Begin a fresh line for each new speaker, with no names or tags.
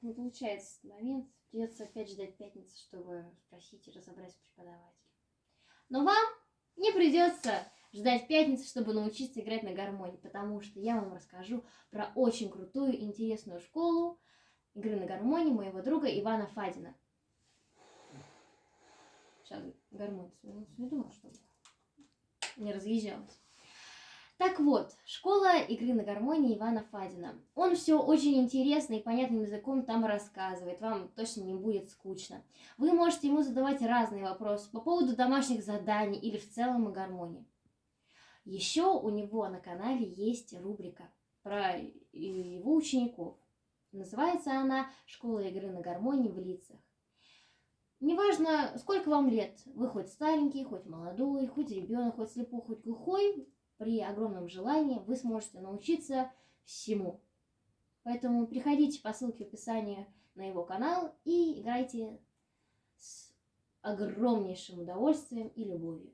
не получается этот момент. Придется опять ждать пятницы, чтобы спросить и разобрать с преподавателем. Но вам не придется ждать пятницы, чтобы научиться играть на гармонии, потому что я вам расскажу про очень крутую и интересную школу игры на гармонии моего друга Ивана Фадина. Сейчас гармонию сведу, чтобы не разъезжалась. Так вот, школа игры на гармонии Ивана Фадина. Он все очень интересно и понятным языком там рассказывает, вам точно не будет скучно. Вы можете ему задавать разные вопросы по поводу домашних заданий или в целом о гармонии. Еще у него на канале есть рубрика про его учеников. Называется она «Школа игры на гармонии в лицах». Неважно, сколько вам лет, вы хоть старенький, хоть молодой, хоть ребенок, хоть слепой, хоть глухой, при огромном желании вы сможете научиться всему. Поэтому приходите по ссылке в описании на его канал и играйте с огромнейшим удовольствием и любовью.